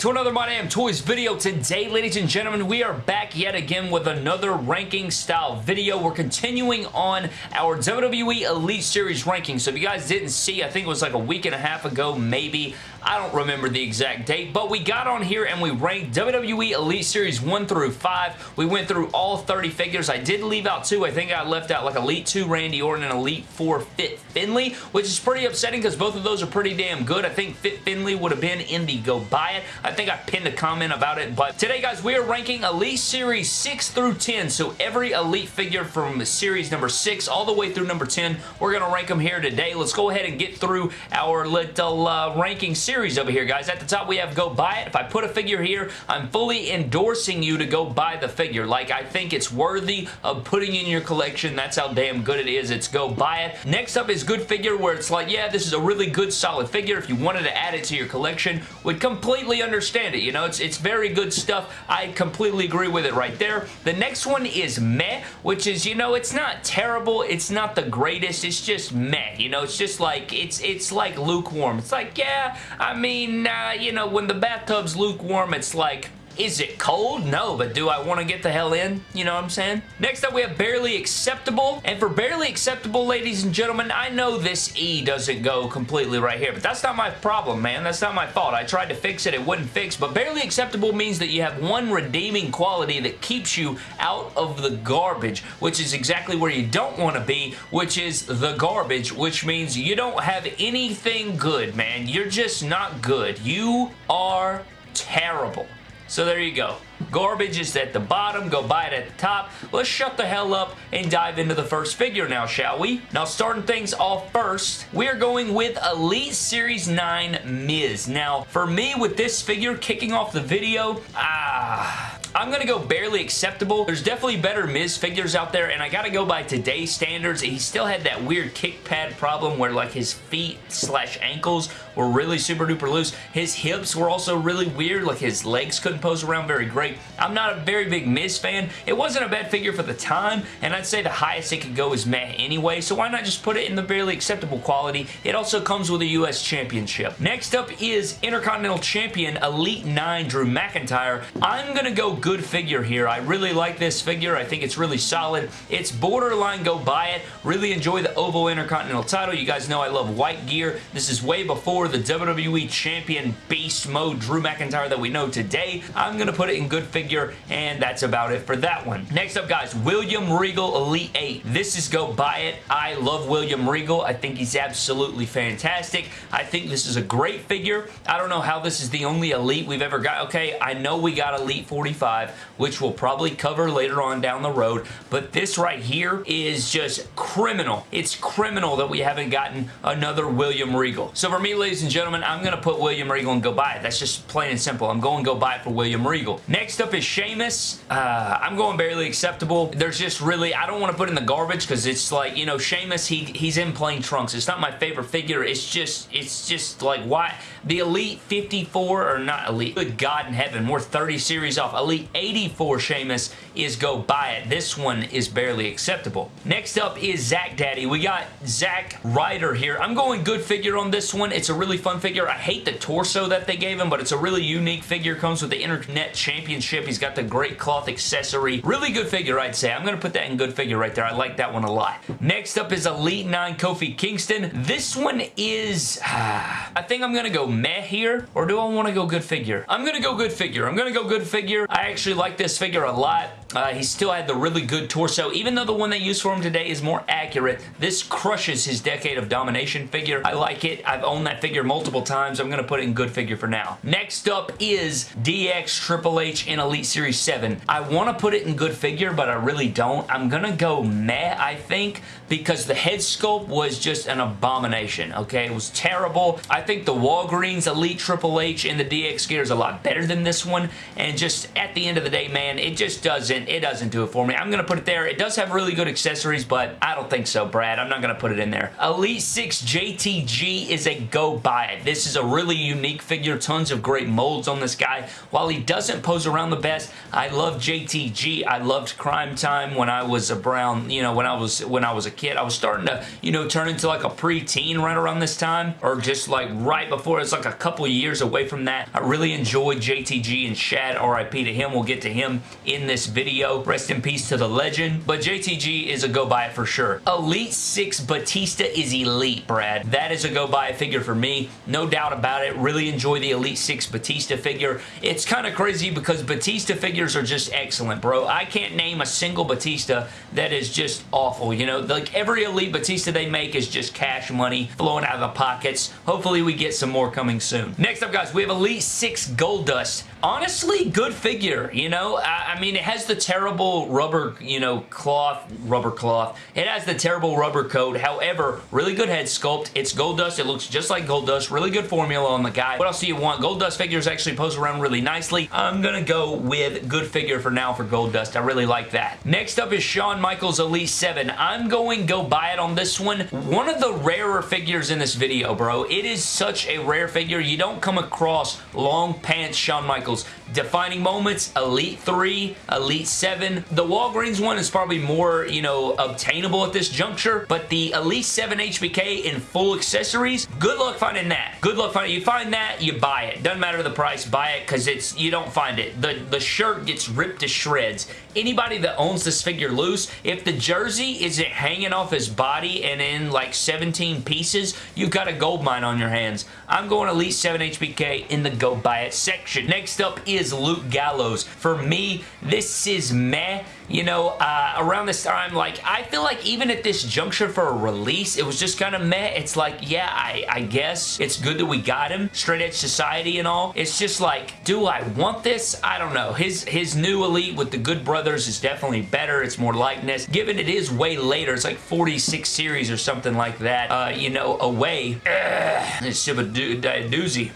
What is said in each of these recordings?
to another My Damn Toys video. Today, ladies and gentlemen, we are back yet again with another ranking style video. We're continuing on our WWE Elite Series ranking. So if you guys didn't see, I think it was like a week and a half ago, maybe. I don't remember the exact date, but we got on here and we ranked WWE Elite Series 1 through 5. We went through all 30 figures. I did leave out two. I think I left out like Elite 2 Randy Orton and Elite 4 Fit Finlay, which is pretty upsetting because both of those are pretty damn good. I think Fit Finlay would have been in the go buy it. I think I pinned a comment about it, but today, guys, we are ranking Elite Series 6 through 10, so every Elite figure from Series number 6 all the way through number 10, we're going to rank them here today. Let's go ahead and get through our little uh, ranking series over here, guys. At the top, we have go buy it. If I put a figure here, I'm fully endorsing you to go buy the figure. Like, I think it's worthy of putting in your collection. That's how damn good it is. It's go buy it. Next up is good figure where it's like, yeah, this is a really good, solid figure. If you wanted to add it to your collection, would completely understand it. You know, it's, it's very good stuff. I completely agree with it right there. The next one is meh, which is, you know, it's not terrible. It's not the greatest. It's just meh. You know, it's just like, it's, it's like lukewarm. It's like, yeah, I mean, uh, you know, when the bathtub's lukewarm, it's like, is it cold? No, but do I want to get the hell in? You know what I'm saying? Next up, we have Barely Acceptable. And for Barely Acceptable, ladies and gentlemen, I know this E doesn't go completely right here, but that's not my problem, man. That's not my fault. I tried to fix it. It wouldn't fix, but Barely Acceptable means that you have one redeeming quality that keeps you out of the garbage, which is exactly where you don't want to be, which is the garbage, which means you don't have anything good, man. You're just not good. You are terrible. So there you go. Garbage is at the bottom. Go buy it at the top. Let's shut the hell up and dive into the first figure now, shall we? Now, starting things off first, we're going with Elite Series 9 Miz. Now, for me, with this figure kicking off the video, ah... I'm going to go barely acceptable. There's definitely better Miz figures out there, and I got to go by today's standards. He still had that weird kick pad problem where like his feet slash ankles were really super duper loose. His hips were also really weird, like his legs couldn't pose around very great. I'm not a very big Miz fan. It wasn't a bad figure for the time, and I'd say the highest it could go is meh anyway, so why not just put it in the barely acceptable quality? It also comes with a U.S. Championship. Next up is Intercontinental Champion Elite 9 Drew McIntyre. I'm going to go good figure here. I really like this figure. I think it's really solid. It's borderline go buy it. Really enjoy the OVO Intercontinental title. You guys know I love white gear. This is way before the WWE Champion Beast Mode Drew McIntyre that we know today. I'm going to put it in good figure, and that's about it for that one. Next up, guys, William Regal Elite 8. This is go buy it. I love William Regal. I think he's absolutely fantastic. I think this is a great figure. I don't know how this is the only Elite we've ever got. Okay, I know we got Elite 45 which we'll probably cover later on down the road, but this right here is just criminal. It's criminal that we haven't gotten another William Regal. So for me, ladies and gentlemen, I'm going to put William Regal and go buy it. That's just plain and simple. I'm going to go buy it for William Regal. Next up is Sheamus. Uh, I'm going barely acceptable. There's just really, I don't want to put in the garbage because it's like, you know, Sheamus, he, he's in plain trunks. It's not my favorite figure. It's just, it's just like, why? The Elite 54, or not Elite, good God in heaven, we're 30 series off. Elite 84 Sheamus is go buy it. This one is barely acceptable. Next up is Zack Daddy. We got Zack Ryder here. I'm going good figure on this one. It's a really fun figure. I hate the torso that they gave him, but it's a really unique figure. Comes with the Internet Championship. He's got the great cloth accessory. Really good figure, I'd say. I'm going to put that in good figure right there. I like that one a lot. Next up is Elite 9 Kofi Kingston. This one is... I think I'm going to go meh here, or do I want to go good figure? I'm going to go good figure. I'm going to go good figure. I actually like this figure a lot. Uh, he still had the really good torso. Even though the one they used for him today is more accurate, this crushes his Decade of Domination figure. I like it. I've owned that figure multiple times. I'm going to put it in good figure for now. Next up is DX Triple H in Elite Series 7. I want to put it in good figure, but I really don't. I'm going to go meh, I think, because the head sculpt was just an abomination, okay? It was terrible. I think the Walgreens Elite Triple H in the DX gear is a lot better than this one, and just at the end of the day, man, it just doesn't doesn't, it doesn't do it for me. I'm going to put it there. It does have really good accessories, but I don't think so, Brad. I'm not going to put it in there. Elite 6 JTG is a go buy it. This is a really unique figure. Tons of great molds on this guy. While he doesn't pose around the best, I love JTG. I loved Crime Time when I was a brown, you know, when I was when I was a kid. I was starting to, you know, turn into like a preteen right around this time, or just like right before. It's like a couple years away from that. I really enjoyed JTG and Shad. RIP to him. We'll get to him in this video. Rest in peace to the legend. But JTG is a go buy for sure. Elite 6 Batista is elite, Brad. That is a go buy figure for me. No doubt about it. Really enjoy the Elite 6 Batista figure. It's kind of crazy because Batista figures are just excellent, bro. I can't name a single Batista that is just awful. You know, like every Elite Batista they make is just cash money flowing out of the pockets. Hopefully we get some more coming soon. Next up, guys, we have Elite 6 Goldust. Honestly, good figure, you know? I, I mean, it has the terrible rubber, you know, cloth, rubber cloth. It has the terrible rubber coat. However, really good head sculpt. It's Goldust. It looks just like Goldust. Really good formula on the guy. What else do you want? Goldust figures actually pose around really nicely. I'm to go with good figure for now for Goldust. I really like that. Next up is Shawn Michaels Elite 7. I'm going go buy it on this one. One of the rarer figures in this video, bro. It is such a rare figure. You don't come across long pants Shawn Michaels cycles Defining moments, Elite 3, Elite 7. The Walgreens one is probably more, you know, obtainable at this juncture, but the Elite 7 HBK in full accessories, good luck finding that. Good luck finding You find that, you buy it. Doesn't matter the price, buy it because it's you don't find it. The, the shirt gets ripped to shreds. Anybody that owns this figure loose, if the jersey isn't hanging off his body and in like 17 pieces, you've got a gold mine on your hands. I'm going Elite 7 HBK in the go buy it section. Next up is Luke Gallows. For me, this is meh you know, uh, around this time, like, I feel like even at this juncture for a release, it was just kind of meh. It's like, yeah, I, I guess it's good that we got him. Straight Edge Society and all. It's just like, do I want this? I don't know. His, his new Elite with the Good Brothers is definitely better. It's more likeness. Given it is way later, it's like 46 series or something like that, uh, you know, away. Ugh, it's a doozy.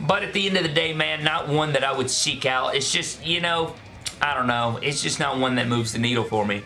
But at the end of the day, man, not one that I would seek out. It's just, you know, I don't know. It's just not one that moves the needle for me.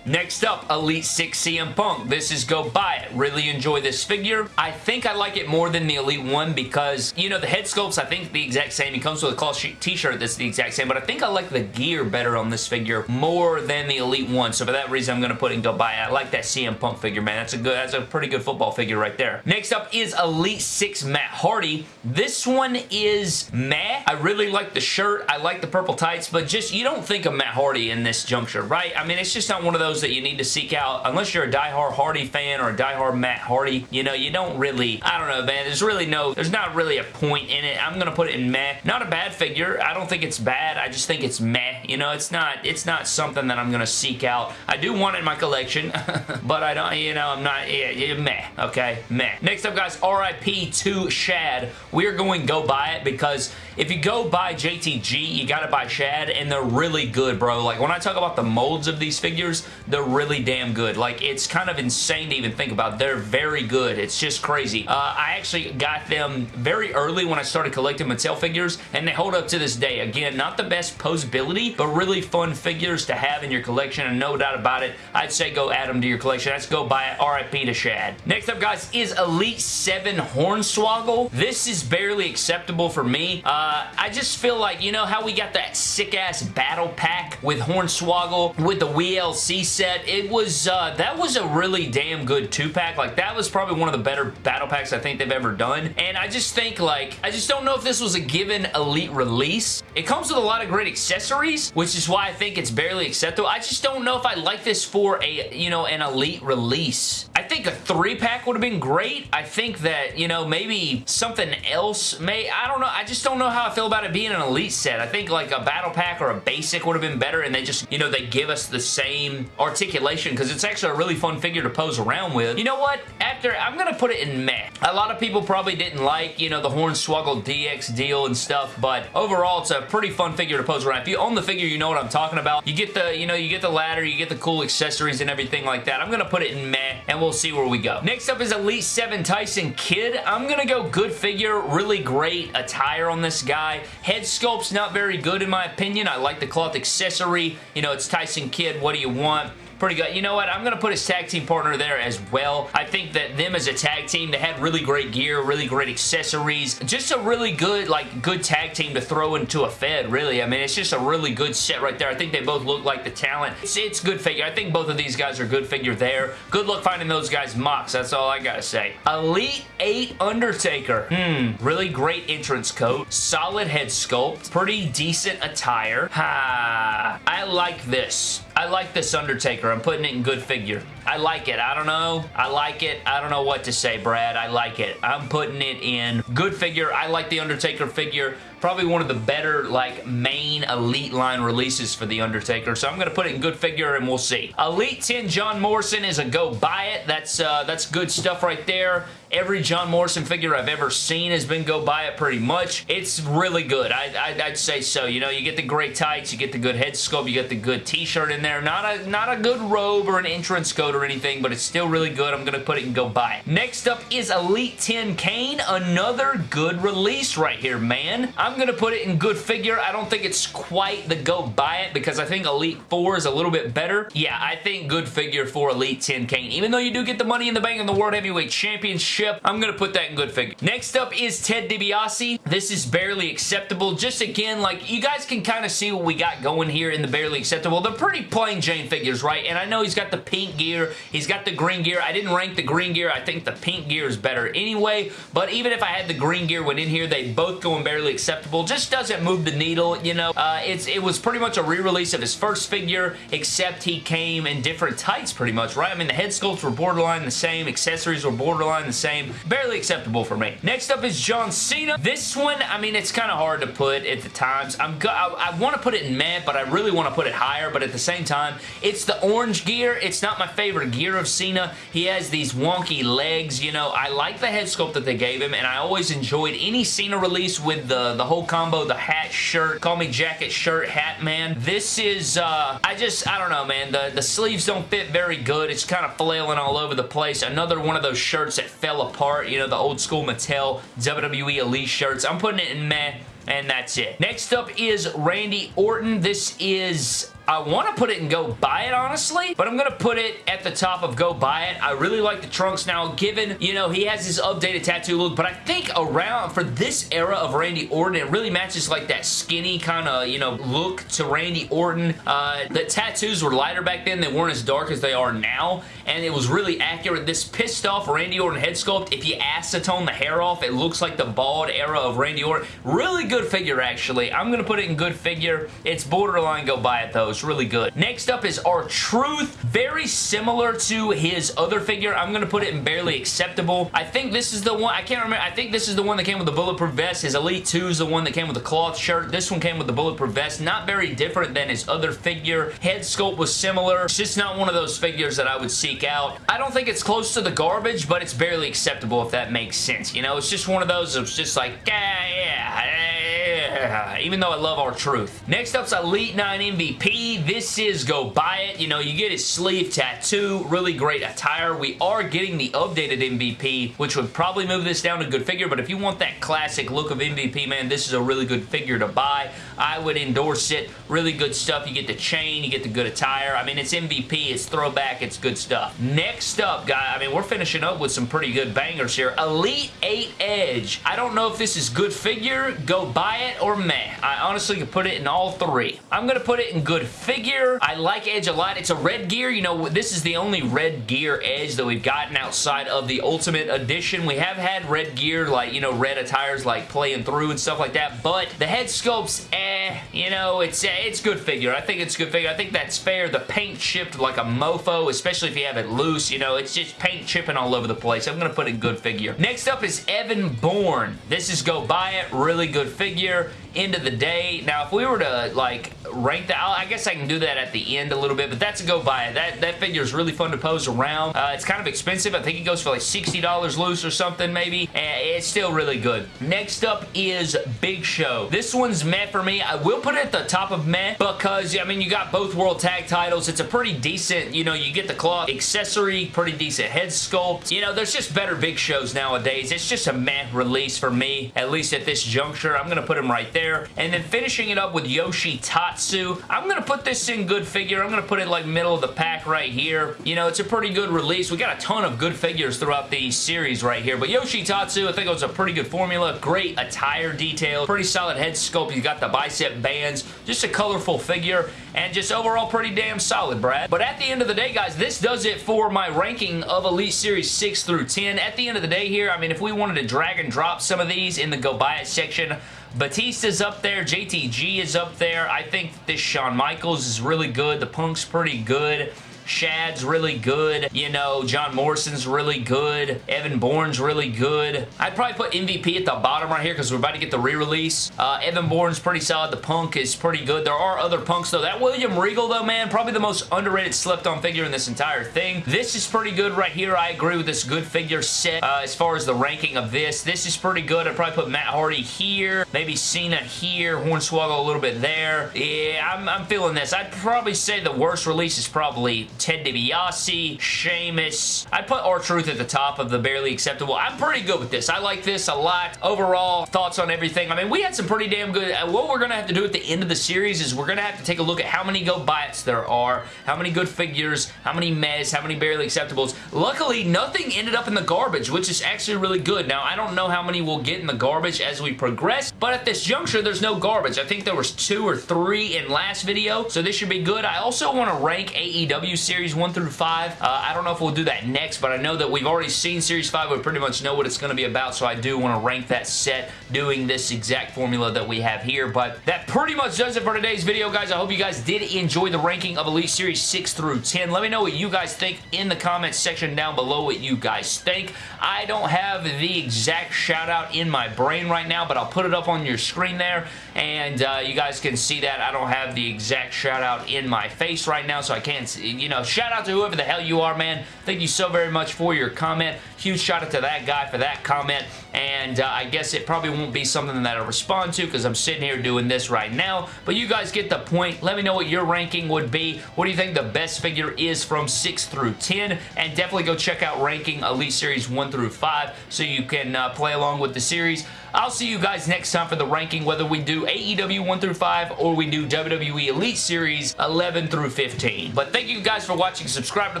Next up, Elite 6 CM Punk. This is Go Buy It. Really enjoy this figure. I think I like it more than the Elite 1 because, you know, the head sculpt's I think the exact same. He comes with a cloth t-shirt that's the exact same, but I think I like the gear better on this figure more than the Elite 1. So for that reason, I'm going to put in Go Buy It. I like that CM Punk figure, man. That's a good, that's a pretty good football figure right there. Next up is Elite 6 Matt Hardy. This one is meh. I really like the shirt. I like the purple tights, but just, you don't think of Matt Hardy in this juncture, right? I mean, it's just not one of those that you need to seek out. Unless you're a die-hard Hardy fan or a die-hard Matt Hardy, you know, you don't really, I don't know, man. There's really no, there's not really a point in it. I'm going to put it in meh. Not a bad figure. I don't think it's bad. I just think it's meh. You know, it's not, it's not something that I'm going to seek out. I do want it in my collection, but I don't, you know, I'm not, yeah, yeah, meh, okay? Meh. Next up, guys, RIP to Shad. We're going go buy it because if you go buy JTG, you got to buy Shad, and they're really good, bro. Like, when I talk about the molds of these figures, they're really damn good. Like, it's kind of insane to even think about. They're very good. It's just crazy. Uh, I actually got them very early when I started collecting Mattel figures, and they hold up to this day. Again, not the best posability, but really fun figures to have in your collection, and no doubt about it, I'd say go add them to your collection. Let's go buy it. RIP to Shad. Next up, guys, is Elite 7 Hornswoggle. This is barely acceptable for me. Uh, I just feel like, you know how we got that sick-ass battle pack with Hornswoggle with the WLC set? it was, uh, that was a really damn good two-pack. Like, that was probably one of the better battle packs I think they've ever done. And I just think, like, I just don't know if this was a given Elite release. It comes with a lot of great accessories, which is why I think it's barely acceptable. I just don't know if I like this for a, you know, an Elite release. I think a three-pack would have been great. I think that, you know, maybe something else may, I don't know. I just don't know how I feel about it being an Elite set. I think, like, a battle pack or a basic would have been better, and they just, you know, they give us the same articulation because it's actually a really fun figure to pose around with. You know what? After, I'm going to put it in meh. A lot of people probably didn't like, you know, the Hornswoggle DX deal and stuff, but overall, it's a pretty fun figure to pose around. If you own the figure, you know what I'm talking about. You get the, you know, you get the ladder, you get the cool accessories and everything like that. I'm going to put it in meh, and we'll see where we go. Next up is Elite 7 Tyson Kidd. I'm going to go good figure, really great attire on this guy. Head sculpt's not very good in my opinion. I like the cloth accessory. You know, it's Tyson Kidd. What do you want? Pretty good. You know what? I'm going to put his tag team partner there as well. I think that them as a tag team, they had really great gear, really great accessories. Just a really good, like, good tag team to throw into a Fed, really. I mean, it's just a really good set right there. I think they both look like the talent. It's, it's good figure. I think both of these guys are good figure there. Good luck finding those guys MOCs. That's all I got to say. Elite 8 Undertaker. Hmm. Really great entrance coat. Solid head sculpt. Pretty decent attire. Ha. I like this. I like this Undertaker. I'm putting it in good figure. I like it. I don't know. I like it. I don't know what to say, Brad. I like it. I'm putting it in good figure. I like the Undertaker figure. Probably one of the better, like, main Elite line releases for The Undertaker. So I'm going to put it in good figure and we'll see. Elite 10 John Morrison is a go buy it. That's, uh, that's good stuff right there. Every John Morrison figure I've ever seen has been go buy it pretty much. It's really good. I, I'd say so. You know, you get the great tights, you get the good head sculpt, you get the good t-shirt in there. Not a, not a good robe or an entrance coat or anything, but it's still really good. I'm going to put it and go buy it. Next up is Elite 10 Kane. Another good release right here, man. I'm going to put it in good figure. I don't think it's quite the go buy it because I think Elite 4 is a little bit better. Yeah, I think good figure for Elite 10 Kane. Even though you do get the money in the bank in the World Heavyweight Championship, I'm going to put that in good figure. Next up is Ted DiBiase. This is barely acceptable. Just again, like, you guys can kind of see what we got going here in the barely acceptable. They're pretty plain Jane figures, right? And I know he's got the pink gear. He's got the green gear. I didn't rank the green gear. I think the pink gear is better anyway. But even if I had the green gear went in here, they both go in barely acceptable. Just doesn't move the needle, you know. Uh, it's It was pretty much a re-release of his first figure, except he came in different tights pretty much, right? I mean, the head sculpts were borderline the same. Accessories were borderline the same. Barely acceptable for me. Next up is John Cena. This one, I mean, it's kind of hard to put at the times. I'm I, I want to put it in meh, but I really want to put it higher, but at the same time, it's the orange gear. It's not my favorite gear of Cena. He has these wonky legs, you know. I like the head sculpt that they gave him, and I always enjoyed any Cena release with the, the whole combo, the hat, shirt, call me jacket, shirt, hat, man. This is, uh, I just, I don't know, man. The, the sleeves don't fit very good. It's kind of flailing all over the place. Another one of those shirts that fell apart, you know, the old school Mattel WWE Elite shirts. I'm putting it in meh and that's it. Next up is Randy Orton. This is I want to put it and go buy it, honestly, but I'm going to put it at the top of go buy it. I really like the trunks now, given, you know, he has his updated tattoo look, but I think around, for this era of Randy Orton, it really matches like that skinny kind of, you know, look to Randy Orton. Uh, the tattoos were lighter back then. They weren't as dark as they are now, and it was really accurate. This pissed off Randy Orton head sculpt, if you acetone the hair off, it looks like the bald era of Randy Orton. Really good figure, actually. I'm going to put it in good figure. It's borderline go buy it, though It's really good. Next up is R-Truth. Very similar to his other figure. I'm going to put it in barely acceptable. I think this is the one, I can't remember, I think this is the one that came with the bulletproof vest. His Elite 2 is the one that came with the cloth shirt. This one came with the bulletproof vest. Not very different than his other figure. Head sculpt was similar. It's just not one of those figures that I would out. I don't think it's close to the garbage, but it's barely acceptable if that makes sense. You know, it's just one of those, it's just like, yeah, yeah, even though I love R-Truth. Next up's Elite 9 MVP. This is go buy it. You know, you get his sleeve tattoo, really great attire. We are getting the updated MVP, which would probably move this down to good figure, but if you want that classic look of MVP, man, this is a really good figure to buy. I would endorse it. Really good stuff. You get the chain, you get the good attire. I mean, it's MVP, it's throwback, it's good stuff. Next up, guy, I mean, we're finishing up with some pretty good bangers here. Elite 8 Edge. I don't know if this is good figure, go buy it, or meh. I honestly could put it in all three. I'm going to put it in good figure. I like Edge a lot. It's a red gear. You know, this is the only red gear Edge that we've gotten outside of the Ultimate Edition. We have had red gear, like, you know, red attires, like, playing through and stuff like that, but the head sculpts, eh, you know, it's, eh, it's good figure. I think it's good figure. I think that's fair. The paint chipped like a mofo, especially if you have it loose, you know, it's just paint chipping all over the place. I'm going to put it good figure. Next up is Evan Bourne. This is go buy it. Really good figure. End of the day. Now, if we were to, like, rank that, I guess I can do that at the end a little bit, but that's a go buy it. That, that figure is really fun to pose around. Uh, it's kind of expensive. I think it goes for like $60 loose or something, maybe. And it's still really good. Next up is Big Show. This one's meh for me. I will put it at the top of meh because, I mean, you got both World Tag titles. It's a pretty decent, you know, you get the cloth accessory, pretty decent head sculpt. You know, there's just better Big Shows nowadays. It's just a meh release for me, at least at this juncture. I'm going to put him right there. And then finishing it up with Yoshi Tatsu. I'm going to put this in good figure. I'm going to put it like middle of the pack right here. You know, it's a pretty good release. We got a ton of good figures throughout the series right here. But Yoshi Tatsu, I think it was a pretty good formula. Great attire detail. Pretty solid head sculpt. You got the bicep bands. Just a colorful figure. And just overall pretty damn solid, Brad. But at the end of the day, guys, this does it for my ranking of Elite Series 6 through 10. At the end of the day here, I mean, if we wanted to drag and drop some of these in the go buy it section, Batista's up there. JTG is up there. I think this Shawn Michaels is really good. The Punk's pretty good. Shad's really good. You know, John Morrison's really good. Evan Bourne's really good. I'd probably put MVP at the bottom right here because we're about to get the re-release. Uh, Evan Bourne's pretty solid. The Punk is pretty good. There are other Punks, though. That William Regal, though, man, probably the most underrated slept-on figure in this entire thing. This is pretty good right here. I agree with this good figure set uh, as far as the ranking of this. This is pretty good. I'd probably put Matt Hardy here. Maybe Cena here. Hornswoggle a little bit there. Yeah, I'm, I'm feeling this. I'd probably say the worst release is probably Ted DiBiase, Sheamus. I put R-Truth at the top of the barely acceptable. I'm pretty good with this. I like this a lot. Overall, thoughts on everything. I mean, we had some pretty damn good... Uh, what we're going to have to do at the end of the series is we're going to have to take a look at how many go buy-its there are, how many good figures, how many mez, how many barely acceptables. Luckily, nothing ended up in the garbage, which is actually really good. Now, I don't know how many we'll get in the garbage as we progress, but at this juncture, there's no garbage. I think there was two or three in last video, so this should be good. I also want to rank AEW Series 1 through 5. Uh, I don't know if we'll do that next, but I know that we've already seen Series 5. We pretty much know what it's going to be about, so I do want to rank that set doing this exact formula that we have here. But that pretty much does it for today's video, guys. I hope you guys did enjoy the ranking of Elite Series 6 through 10. Let me know what you guys think in the comments section down below what you guys think. I don't have the exact shout out in my brain right now, but I'll put it up on your screen there, and uh, you guys can see that. I don't have the exact shout out in my face right now, so I can't, see, you know, shout out to whoever the hell you are, man. Thank you so very much for your comment. Huge shout out to that guy for that comment. And uh, I guess it probably won't be something that I respond to because I'm sitting here doing this right now. But you guys get the point. Let me know what your ranking would be. What do you think the best figure is from 6 through 10? And definitely go check out ranking Elite Series 1 through 5 so you can uh, play along with the series. I'll see you guys next time for the ranking, whether we do AEW 1 through 5 or we do WWE Elite Series 11 through 15. But thank you guys for watching. Subscribe to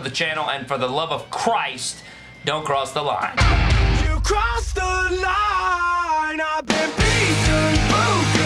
the channel, and for the love of Christ, don't cross the line. You crossed the line. I've been beaten, broken.